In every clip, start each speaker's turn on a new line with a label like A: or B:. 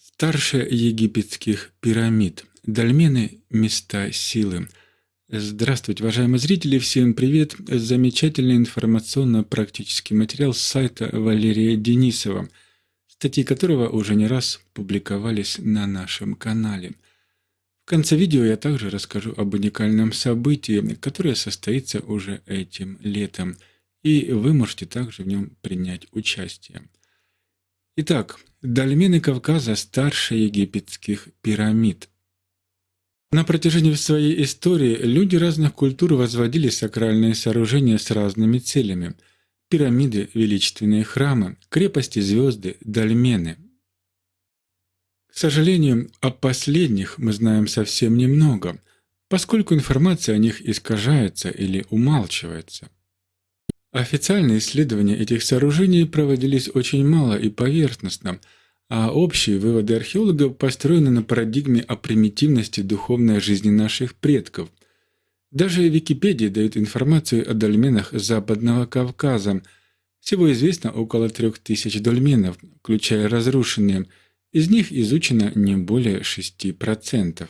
A: Старше египетских пирамид. Дольмены – места силы. Здравствуйте, уважаемые зрители, всем привет! Замечательный информационно-практический материал с сайта Валерия Денисова, статьи которого уже не раз публиковались на нашем канале. В конце видео я также расскажу об уникальном событии, которое состоится уже этим летом, и вы можете также в нем принять участие. Итак, Дольмены Кавказа старше египетских пирамид. На протяжении своей истории люди разных культур возводили сакральные сооружения с разными целями. Пирамиды, величественные храмы, крепости, звезды, дольмены. К сожалению, о последних мы знаем совсем немного, поскольку информация о них искажается или умалчивается. Официальные исследования этих сооружений проводились очень мало и поверхностно, а общие выводы археологов построены на парадигме о примитивности духовной жизни наших предков. Даже Википедия дает информацию о дольменах Западного Кавказа. Всего известно около трех тысяч дольменов, включая разрушенные. Из них изучено не более 6%.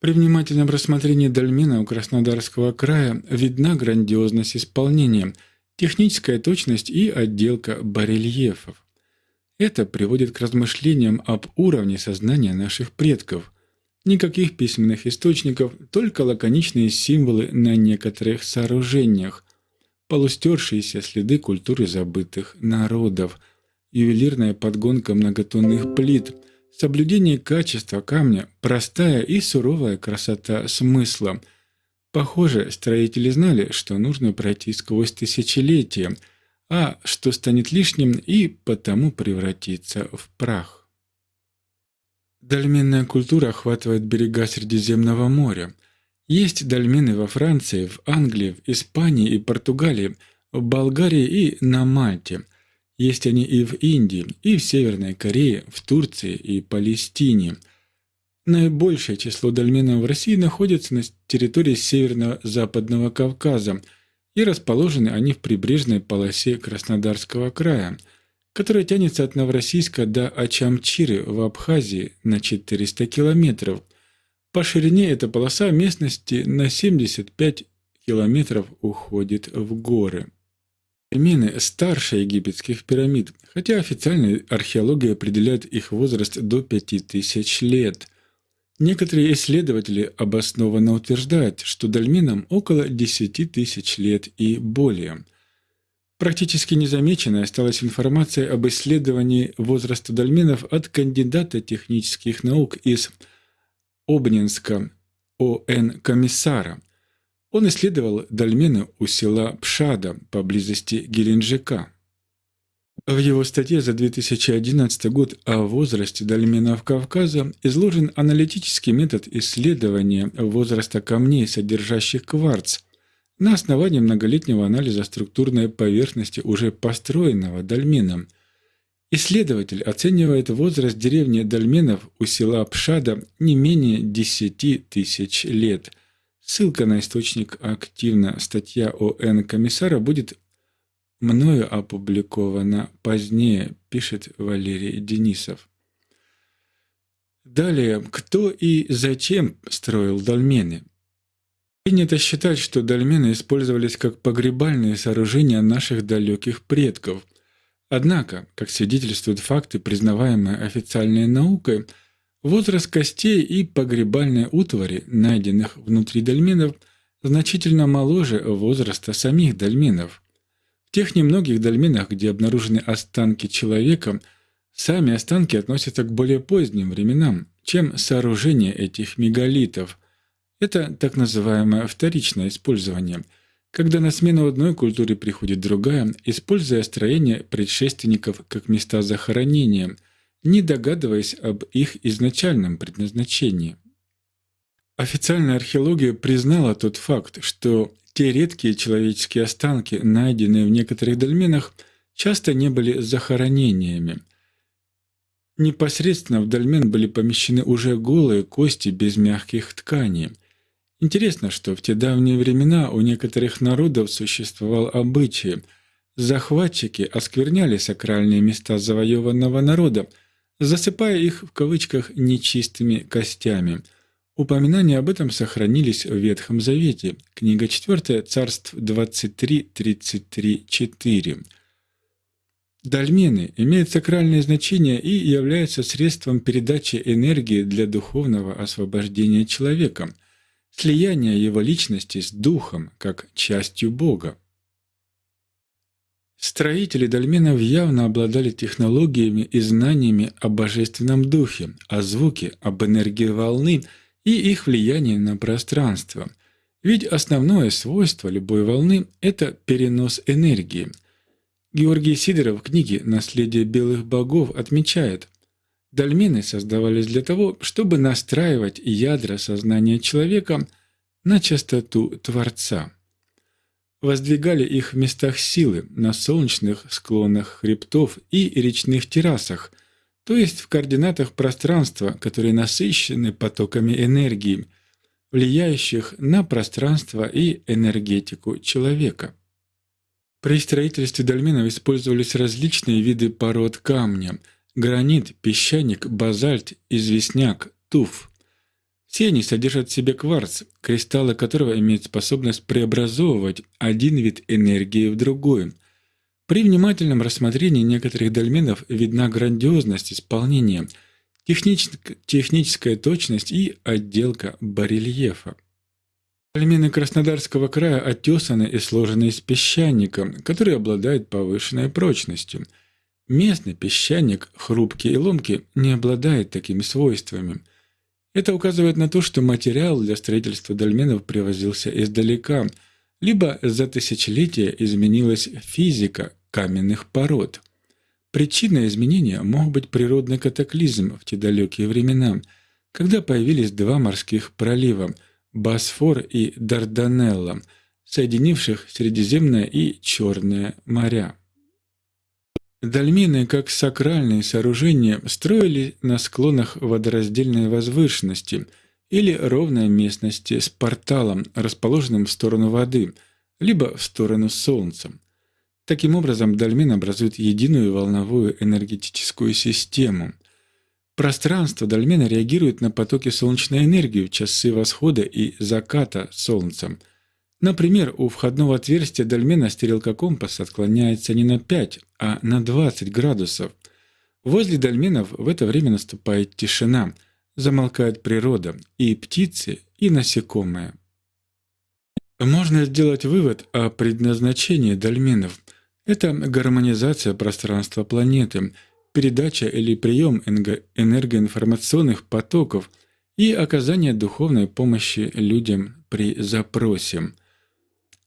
A: При внимательном рассмотрении дольмена у Краснодарского края видна грандиозность исполнения, техническая точность и отделка барельефов. Это приводит к размышлениям об уровне сознания наших предков. Никаких письменных источников, только лаконичные символы на некоторых сооружениях, полустершиеся следы культуры забытых народов, ювелирная подгонка многотонных плит – Соблюдение качества камня – простая и суровая красота смысла. Похоже, строители знали, что нужно пройти сквозь тысячелетия, а что станет лишним и потому превратиться в прах. Дольменная культура охватывает берега Средиземного моря. Есть дольмены во Франции, в Англии, в Испании и Португалии, в Болгарии и на Мальте – есть они и в Индии, и в Северной Корее, в Турции и Палестине. Наибольшее число дольменов в России находится на территории Северно-Западного Кавказа, и расположены они в прибрежной полосе Краснодарского края, которая тянется от Новороссийска до Ачамчиры в Абхазии на 400 километров. По ширине эта полоса местности на 75 километров уходит в горы. Пельмены старше египетских пирамид, хотя официальная археология определяет их возраст до 5000 лет. Некоторые исследователи обоснованно утверждают, что дольменам около 10 тысяч лет и более. Практически незамеченной осталась информация об исследовании возраста дольменов от кандидата технических наук из Обнинска О.Н. Комиссара – он исследовал дольмены у села Пшада поблизости Геленджика. В его статье за 2011 год о возрасте дольменов Кавказа изложен аналитический метод исследования возраста камней, содержащих кварц, на основании многолетнего анализа структурной поверхности уже построенного дольмена. Исследователь оценивает возраст деревни дольменов у села Пшада не менее 10 тысяч лет – Ссылка на источник активно статья О.Н. Комиссара будет мною опубликована позднее, пишет Валерий Денисов. Далее, кто и зачем строил дольмены? Принято считать, что дольмены использовались как погребальные сооружения наших далеких предков. Однако, как свидетельствуют факты, признаваемые официальной наукой – Возраст костей и погребальной утвари, найденных внутри дольменов, значительно моложе возраста самих дольменов. В тех немногих дольменах, где обнаружены останки человека, сами останки относятся к более поздним временам, чем сооружение этих мегалитов. Это так называемое вторичное использование, когда на смену одной культуре приходит другая, используя строение предшественников как места захоронения – не догадываясь об их изначальном предназначении. Официальная археология признала тот факт, что те редкие человеческие останки, найденные в некоторых дольменах, часто не были захоронениями. Непосредственно в дольмен были помещены уже голые кости без мягких тканей. Интересно, что в те давние времена у некоторых народов существовал обычай – захватчики оскверняли сакральные места завоеванного народа, засыпая их в кавычках «нечистыми костями». Упоминания об этом сохранились в Ветхом Завете, книга 4, Царств 23, 33, 4. Дольмены имеют сакральное значение и являются средством передачи энергии для духовного освобождения человека, слияния его личности с духом, как частью Бога. Строители дольменов явно обладали технологиями и знаниями о божественном духе, о звуке, об энергии волны и их влиянии на пространство. Ведь основное свойство любой волны – это перенос энергии – Георгий Сидоров в книге «Наследие белых богов» отмечает, дольмены создавались для того, чтобы настраивать ядра сознания человека на частоту Творца. Воздвигали их в местах силы, на солнечных склонах хребтов и речных террасах, то есть в координатах пространства, которые насыщены потоками энергии, влияющих на пространство и энергетику человека. При строительстве дольменов использовались различные виды пород камня – гранит, песчаник, базальт, известняк, туф. Все они содержат в себе кварц, кристаллы которого имеют способность преобразовывать один вид энергии в другой. При внимательном рассмотрении некоторых дольменов видна грандиозность исполнения, технич... техническая точность и отделка барельефа. Пельмены Краснодарского края оттесаны и сложены из песчаника, который обладает повышенной прочностью. Местный песчаник, хрупкий и ломкий, не обладает такими свойствами. Это указывает на то, что материал для строительства дольменов привозился издалека, либо за тысячелетия изменилась физика каменных пород. Причиной изменения мог быть природный катаклизм в те далекие времена, когда появились два морских пролива – Босфор и Дарданелла, соединивших Средиземное и Черное моря. Дольмены, как сакральные сооружения, строили на склонах водораздельной возвышенности или ровной местности с порталом, расположенным в сторону воды, либо в сторону Солнца. Таким образом, дольмен образует единую волновую энергетическую систему – Пространство дольмена реагирует на потоки солнечной энергии в часы восхода и заката Солнцем. Например, у входного отверстия дольмена стрелка компаса отклоняется не на 5, а на 20 градусов. Возле дольменов в это время наступает тишина, замолкает природа, и птицы, и насекомые. Можно сделать вывод о предназначении дольменов. Это гармонизация пространства планеты – передача или прием энергоинформационных потоков и оказание духовной помощи людям при запросе.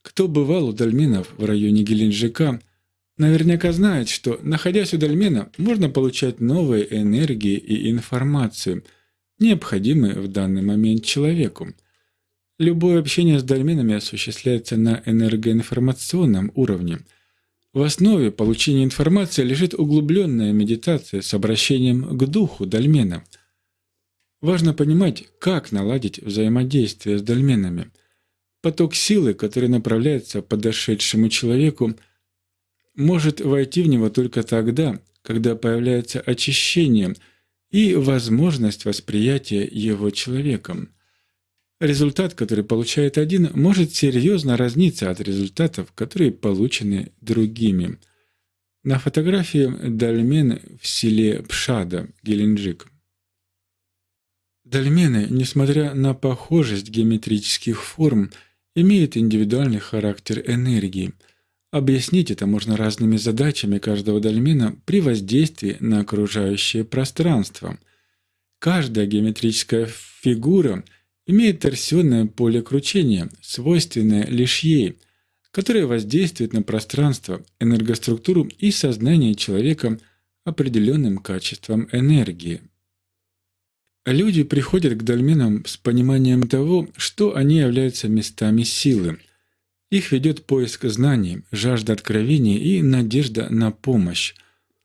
A: Кто бывал у дольменов в районе Геленджика, наверняка знает, что, находясь у дольмена, можно получать новые энергии и информацию, необходимые в данный момент человеку. Любое общение с дольменами осуществляется на энергоинформационном уровне – в основе получения информации лежит углубленная медитация с обращением к духу дольмена. Важно понимать, как наладить взаимодействие с дольменами. Поток силы, который направляется подошедшему человеку, может войти в него только тогда, когда появляется очищение и возможность восприятия его человеком – Результат, который получает один, может серьезно разниться от результатов, которые получены другими. На фотографии дольмен в селе Пшада, Геленджик. Дольмены, несмотря на похожесть геометрических форм, имеют индивидуальный характер энергии. Объяснить это можно разными задачами каждого дольмена при воздействии на окружающее пространство. Каждая геометрическая фигура – имеет торсионное поле кручения, свойственное лишь ей, которое воздействует на пространство, энергоструктуру и сознание человека определенным качеством энергии. Люди приходят к дольменам с пониманием того, что они являются местами силы. Их ведет поиск знаний, жажда откровения и надежда на помощь.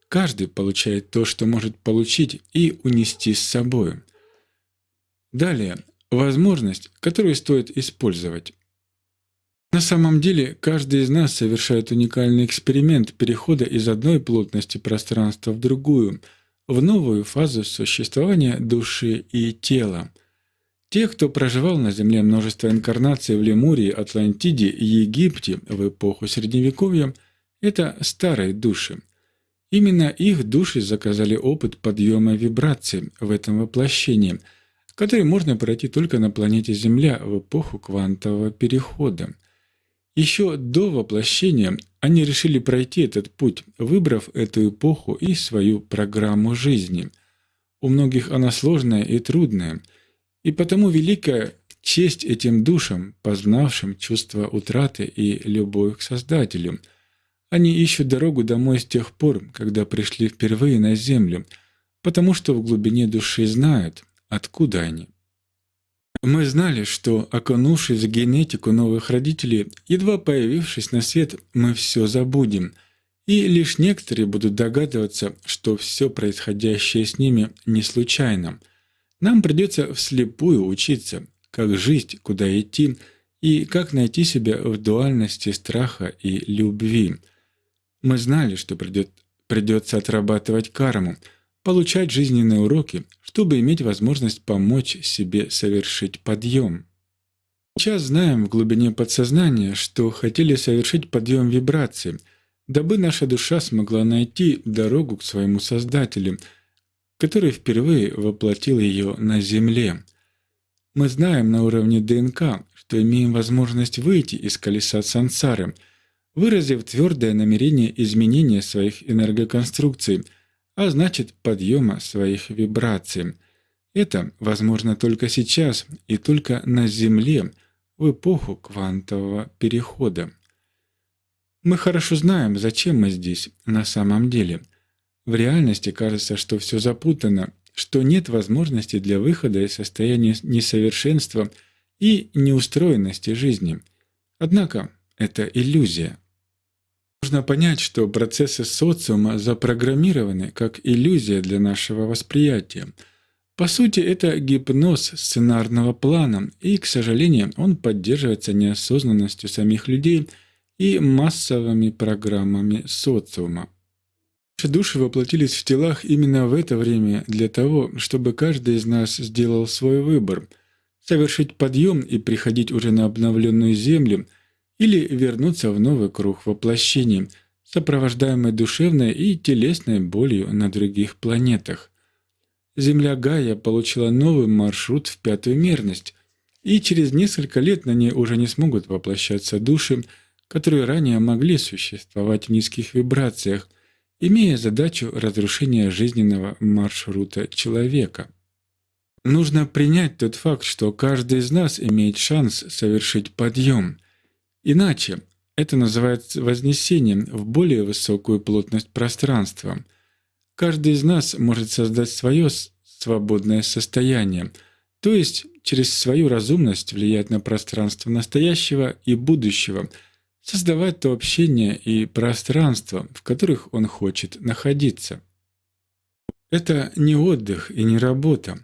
A: Каждый получает то, что может получить и унести с собой. Далее, возможность, которую стоит использовать. На самом деле, каждый из нас совершает уникальный эксперимент перехода из одной плотности пространства в другую, в новую фазу существования души и тела. Те, кто проживал на Земле множество инкарнаций в Лемурии, Атлантиде и Египте в эпоху Средневековья, это старые души. Именно их души заказали опыт подъема вибраций в этом воплощении, который можно пройти только на планете Земля в эпоху квантового перехода. Еще до воплощения они решили пройти этот путь, выбрав эту эпоху и свою программу жизни. У многих она сложная и трудная, и потому великая честь этим душам, познавшим чувство утраты и любовь к Создателю. Они ищут дорогу домой с тех пор, когда пришли впервые на Землю, потому что в глубине души знают, откуда они. Мы знали, что, окунувшись в генетику новых родителей, едва появившись на свет, мы все забудем, и лишь некоторые будут догадываться, что все происходящее с ними не случайно. Нам придется вслепую учиться, как жить, куда идти и как найти себя в дуальности страха и любви. Мы знали, что придет, придется отрабатывать карму – получать жизненные уроки, чтобы иметь возможность помочь себе совершить подъем. Сейчас знаем в глубине подсознания, что хотели совершить подъем вибрации, дабы наша душа смогла найти дорогу к своему Создателю, который впервые воплотил ее на Земле. Мы знаем на уровне ДНК, что имеем возможность выйти из колеса сансары, выразив твердое намерение изменения своих энергоконструкций – а значит подъема своих вибраций. Это возможно только сейчас и только на Земле в эпоху квантового перехода. Мы хорошо знаем, зачем мы здесь на самом деле. В реальности кажется, что все запутано, что нет возможности для выхода из состояния несовершенства и неустроенности жизни. Однако это иллюзия. Нужно понять, что процессы социума запрограммированы как иллюзия для нашего восприятия. По сути, это гипноз сценарного плана, и, к сожалению, он поддерживается неосознанностью самих людей и массовыми программами социума. Наши души воплотились в телах именно в это время для того, чтобы каждый из нас сделал свой выбор – совершить подъем и приходить уже на обновленную землю – или вернуться в новый круг воплощений, сопровождаемый душевной и телесной болью на других планетах. Земля Гая получила новый маршрут в пятую мерность, и через несколько лет на ней уже не смогут воплощаться души, которые ранее могли существовать в низких вибрациях, имея задачу разрушения жизненного маршрута человека. Нужно принять тот факт, что каждый из нас имеет шанс совершить подъем – Иначе это называется вознесением в более высокую плотность пространства. Каждый из нас может создать свое свободное состояние, то есть через свою разумность влиять на пространство настоящего и будущего, создавать то общение и пространство, в которых он хочет находиться. Это не отдых и не работа.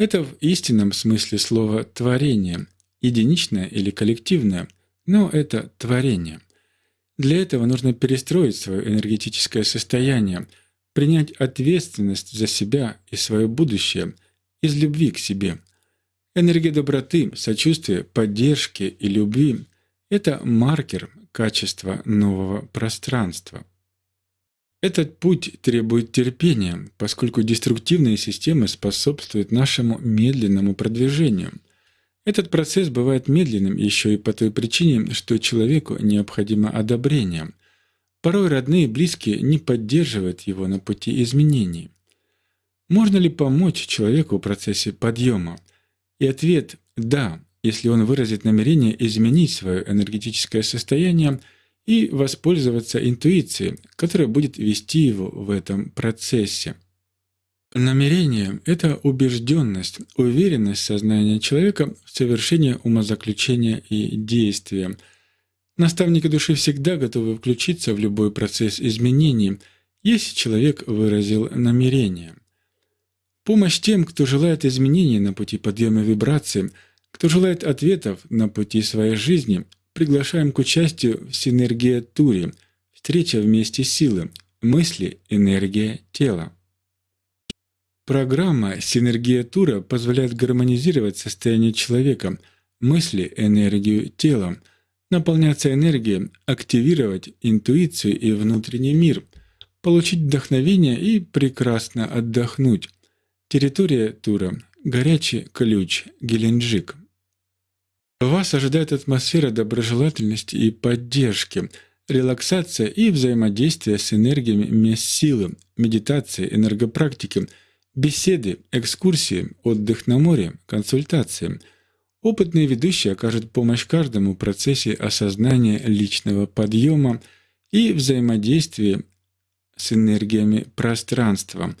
A: Это в истинном смысле слова «творение», единичное или коллективное – но это творение. Для этого нужно перестроить свое энергетическое состояние, принять ответственность за себя и свое будущее из любви к себе. Энергия доброты, сочувствия, поддержки и любви – это маркер качества нового пространства. Этот путь требует терпения, поскольку деструктивные системы способствуют нашему медленному продвижению – этот процесс бывает медленным еще и по той причине, что человеку необходимо одобрение. Порой родные и близкие не поддерживают его на пути изменений. Можно ли помочь человеку в процессе подъема? И ответ – да, если он выразит намерение изменить свое энергетическое состояние и воспользоваться интуицией, которая будет вести его в этом процессе. Намерение — это убежденность, уверенность сознания человека в совершении умозаключения и действия. Наставники души всегда готовы включиться в любой процесс изменений, если человек выразил намерение. Помощь тем, кто желает изменений на пути подъема вибраций, кто желает ответов на пути своей жизни, приглашаем к участию в синергия-туре, встреча вместе силы, мысли, энергия, тело. Программа «Синергия Тура» позволяет гармонизировать состояние человека, мысли, энергию тела, наполняться энергией, активировать интуицию и внутренний мир, получить вдохновение и прекрасно отдохнуть. Территория тура – горячий ключ, Геленджик. Вас ожидает атмосфера доброжелательности и поддержки, релаксация и взаимодействие с энергиями мест силы, медитация, энергопрактики – Беседы, экскурсии, отдых на море, консультации. Опытные ведущие окажут помощь каждому в процессе осознания личного подъема и взаимодействия с энергиями пространства.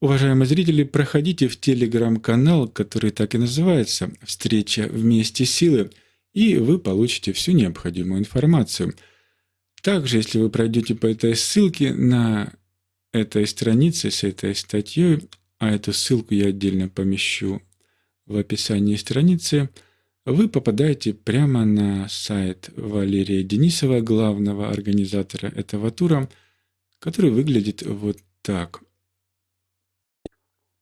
A: Уважаемые зрители, проходите в телеграм-канал, который так и называется «Встреча вместе силы», и вы получите всю необходимую информацию. Также, если вы пройдете по этой ссылке на этой странице с этой статьей, а эту ссылку я отдельно помещу в описании страницы, вы попадаете прямо на сайт Валерия Денисова, главного организатора этого тура, который выглядит вот так.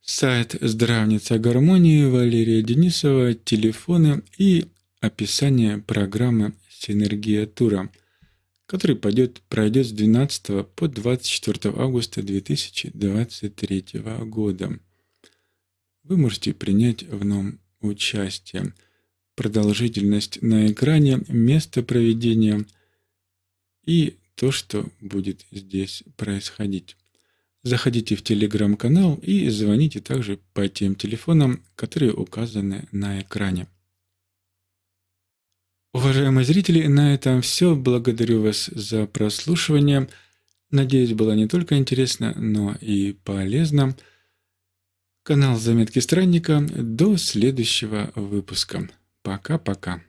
A: Сайт «Здравница гармонии» Валерия Денисова, телефоны и описание программы «Синергия тура», который пойдет, пройдет с 12 по 24 августа 2023 года. Вы можете принять в нем участие. Продолжительность на экране, место проведения и то, что будет здесь происходить. Заходите в телеграм-канал и звоните также по тем телефонам, которые указаны на экране. Уважаемые зрители, на этом все. Благодарю вас за прослушивание. Надеюсь, было не только интересно, но и полезно. Канал Заметки Странника. До следующего выпуска. Пока-пока.